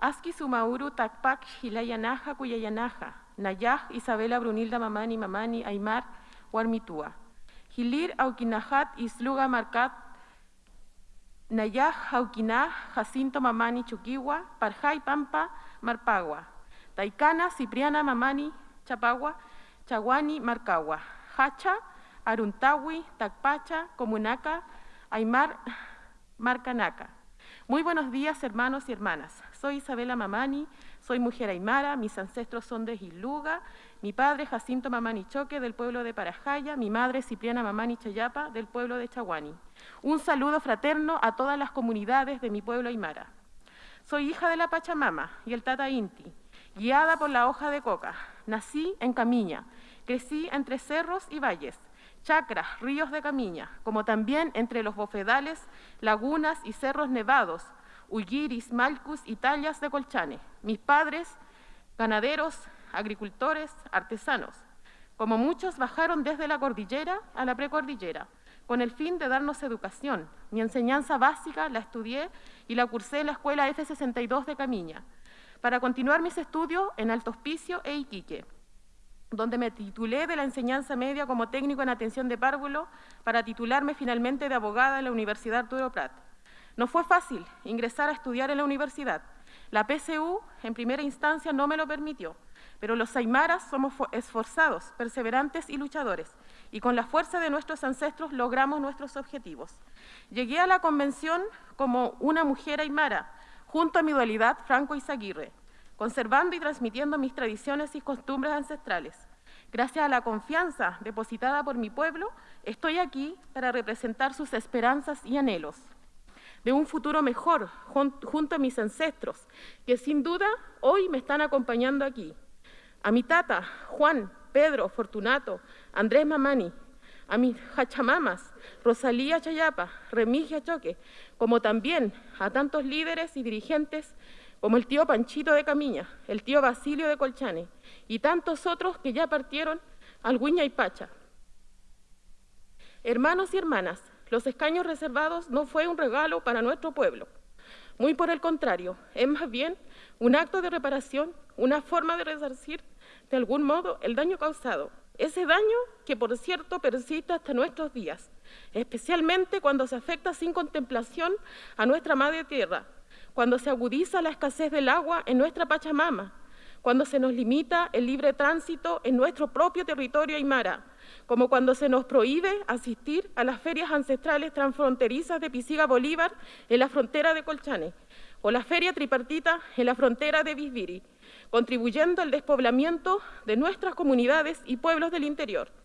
Aski Sumauru Takpak Hilayanaja Kuyayanaja, Nayaj Isabela Brunilda Mamani Mamani Aymar Warmitúa. Hilir Aukinahat Isluga Marcat Nayaj Auquinaj Jacinto Mamani Chuquiwa, Parjay Pampa Marpagua. Taikana Cipriana Mamani Chapagua, Chaguani Marcagua. Hacha Aruntawi, Tacpacha, Comunaca, Aymar Marcanaca. Muy buenos días, hermanos y hermanas. Soy Isabela Mamani, soy mujer aymara, mis ancestros son de Giluga, mi padre Jacinto Mamani Choque del pueblo de Parajaya, mi madre Cipriana Mamani Chayapa del pueblo de Chaguani. Un saludo fraterno a todas las comunidades de mi pueblo aymara. Soy hija de la Pachamama y el Tata Inti, guiada por la hoja de coca. Nací en Camiña, crecí entre cerros y valles, chacras, ríos de Camiña, como también entre los bofedales, lagunas y cerros nevados, Ulliris, Malcus y Tallas de Colchane. Mis padres, ganaderos, agricultores, artesanos. Como muchos bajaron desde la cordillera a la precordillera, con el fin de darnos educación. Mi enseñanza básica la estudié y la cursé en la escuela F62 de Camiña, para continuar mis estudios en Alto Hospicio e Iquique, donde me titulé de la enseñanza media como técnico en atención de párvulo para titularme finalmente de abogada en la Universidad Arturo Prat. No fue fácil ingresar a estudiar en la universidad. La PCU en primera instancia no me lo permitió, pero los aymaras somos esforzados, perseverantes y luchadores, y con la fuerza de nuestros ancestros logramos nuestros objetivos. Llegué a la convención como una mujer aymara, junto a mi dualidad Franco Izaguirre, conservando y transmitiendo mis tradiciones y costumbres ancestrales. Gracias a la confianza depositada por mi pueblo, estoy aquí para representar sus esperanzas y anhelos de un futuro mejor junto a mis ancestros, que sin duda hoy me están acompañando aquí. A mi tata, Juan, Pedro, Fortunato, Andrés Mamani, a mis hachamamas, Rosalía Chayapa, Remigia Choque, como también a tantos líderes y dirigentes como el tío Panchito de Camiña, el tío Basilio de Colchane y tantos otros que ya partieron al Guiña y Pacha. Hermanos y hermanas, los escaños reservados no fue un regalo para nuestro pueblo. Muy por el contrario, es más bien un acto de reparación, una forma de resarcir de algún modo el daño causado. Ese daño que, por cierto, persiste hasta nuestros días, especialmente cuando se afecta sin contemplación a nuestra madre tierra, cuando se agudiza la escasez del agua en nuestra Pachamama, cuando se nos limita el libre tránsito en nuestro propio territorio aymara, como cuando se nos prohíbe asistir a las ferias ancestrales transfronterizas de Pisiga Bolívar en la frontera de Colchane, o la feria tripartita en la frontera de Bisbiri, contribuyendo al despoblamiento de nuestras comunidades y pueblos del interior.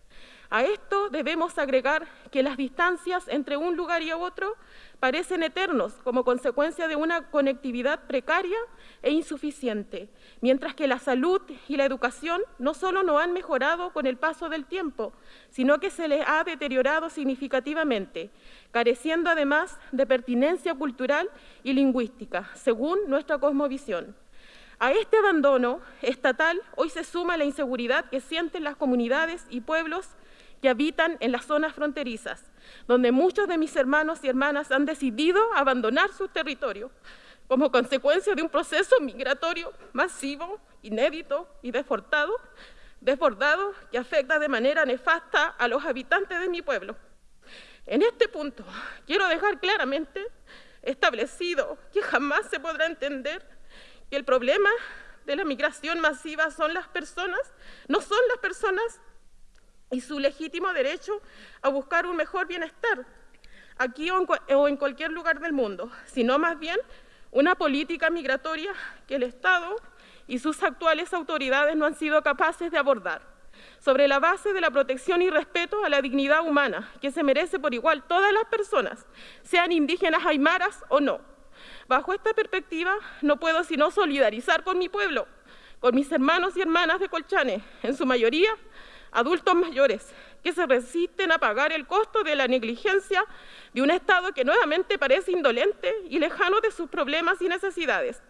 A esto debemos agregar que las distancias entre un lugar y otro parecen eternos como consecuencia de una conectividad precaria e insuficiente, mientras que la salud y la educación no solo no han mejorado con el paso del tiempo, sino que se les ha deteriorado significativamente, careciendo además de pertinencia cultural y lingüística, según nuestra cosmovisión. A este abandono estatal hoy se suma la inseguridad que sienten las comunidades y pueblos que habitan en las zonas fronterizas, donde muchos de mis hermanos y hermanas han decidido abandonar su territorio como consecuencia de un proceso migratorio masivo, inédito y desbordado, que afecta de manera nefasta a los habitantes de mi pueblo. En este punto quiero dejar claramente establecido que jamás se podrá entender que el problema de la migración masiva son las personas, no son las personas y su legítimo derecho a buscar un mejor bienestar, aquí o en, cualquier lugar del mundo, sino más bien una política migratoria que el Estado y sus actuales autoridades no han sido capaces de abordar, sobre la base de la protección y respeto a la dignidad humana que se merece por igual todas las personas, sean indígenas aymaras o no. Bajo esta perspectiva no puedo sino solidarizar con mi pueblo, con mis hermanos y hermanas de Colchane, en su mayoría adultos mayores que se resisten a pagar el costo de la negligencia de un Estado que nuevamente parece indolente y lejano de sus problemas y necesidades,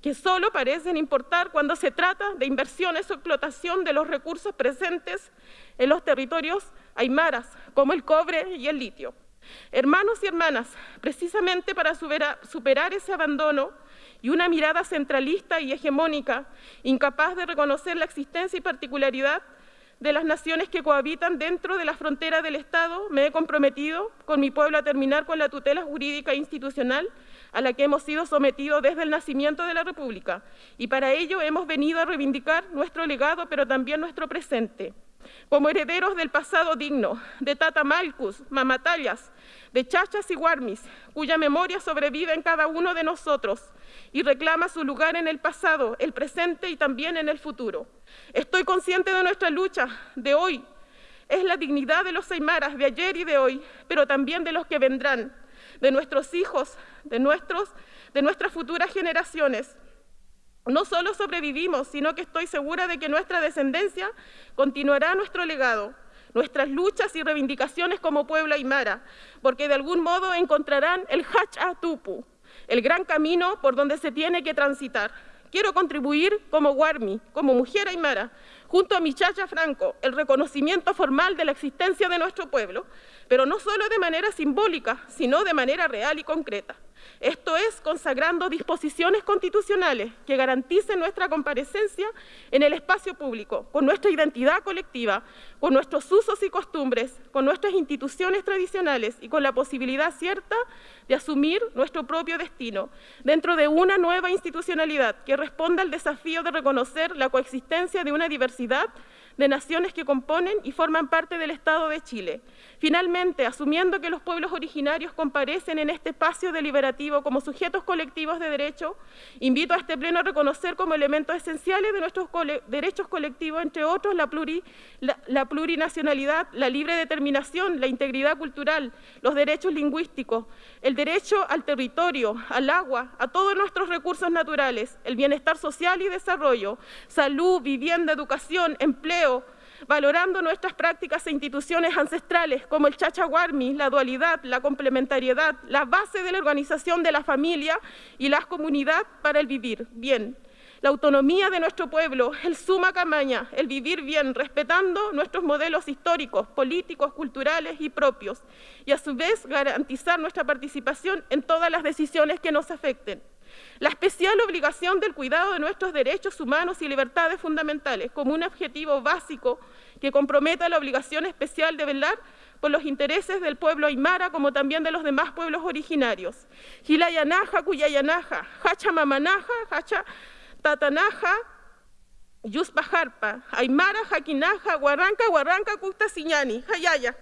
que solo parecen importar cuando se trata de inversiones o explotación de los recursos presentes en los territorios aymaras, como el cobre y el litio. Hermanos y hermanas, precisamente para superar ese abandono y una mirada centralista y hegemónica, incapaz de reconocer la existencia y particularidad de las naciones que cohabitan dentro de la frontera del Estado, me he comprometido con mi pueblo a terminar con la tutela jurídica e institucional a la que hemos sido sometidos desde el nacimiento de la República. Y para ello hemos venido a reivindicar nuestro legado, pero también nuestro presente. Como herederos del pasado digno, de Tata Malcus, Mamatallas, de Chachas y Guarmis, cuya memoria sobrevive en cada uno de nosotros y reclama su lugar en el pasado, el presente y también en el futuro. Estoy consciente de nuestra lucha de hoy. Es la dignidad de los aymaras de ayer y de hoy, pero también de los que vendrán, de nuestros hijos, de, nuestros, de nuestras futuras generaciones. No solo sobrevivimos, sino que estoy segura de que nuestra descendencia continuará nuestro legado, nuestras luchas y reivindicaciones como pueblo aymara, porque de algún modo encontrarán el Tupu, el gran camino por donde se tiene que transitar. Quiero contribuir como Guarmi, como mujer aymara, junto a mi chacha Franco, el reconocimiento formal de la existencia de nuestro pueblo, pero no solo de manera simbólica, sino de manera real y concreta. Esto es consagrando disposiciones constitucionales que garanticen nuestra comparecencia en el espacio público, con nuestra identidad colectiva, con nuestros usos y costumbres, con nuestras instituciones tradicionales y con la posibilidad cierta de asumir nuestro propio destino dentro de una nueva institucionalidad que responda al desafío de reconocer la coexistencia de una diversidad de naciones que componen y forman parte del Estado de Chile. Finalmente, asumiendo que los pueblos originarios comparecen en este espacio deliberativo como sujetos colectivos de derecho, invito a este Pleno a reconocer como elementos esenciales de nuestros derechos colectivos, entre otros, la, plurinacionalidad, la libre determinación, la integridad cultural, los derechos lingüísticos, el derecho al territorio, al agua, a todos nuestros recursos naturales, el bienestar social y desarrollo, salud, vivienda, educación, empleo, valorando nuestras prácticas e instituciones ancestrales como el chachaguarmi, la dualidad, la complementariedad, la base de la organización de la familia y la comunidad para el vivir bien. La autonomía de nuestro pueblo, el suma camaña, el vivir bien, respetando nuestros modelos históricos, políticos, culturales y propios, y a su vez garantizar nuestra participación en todas las decisiones que nos afecten. La especial obligación del cuidado de nuestros derechos humanos y libertades fundamentales como un objetivo básico que comprometa la obligación especial de velar por los intereses del pueblo aymara como también de los demás pueblos originarios. Gilayanaja, Cuyayanaja, Hacha Mamanaja, Hacha Tatanaja, Yuspajarpa, Aymara, Jaquinaja, Guarranca, Guarranca, Custa Siñani, Hayaya.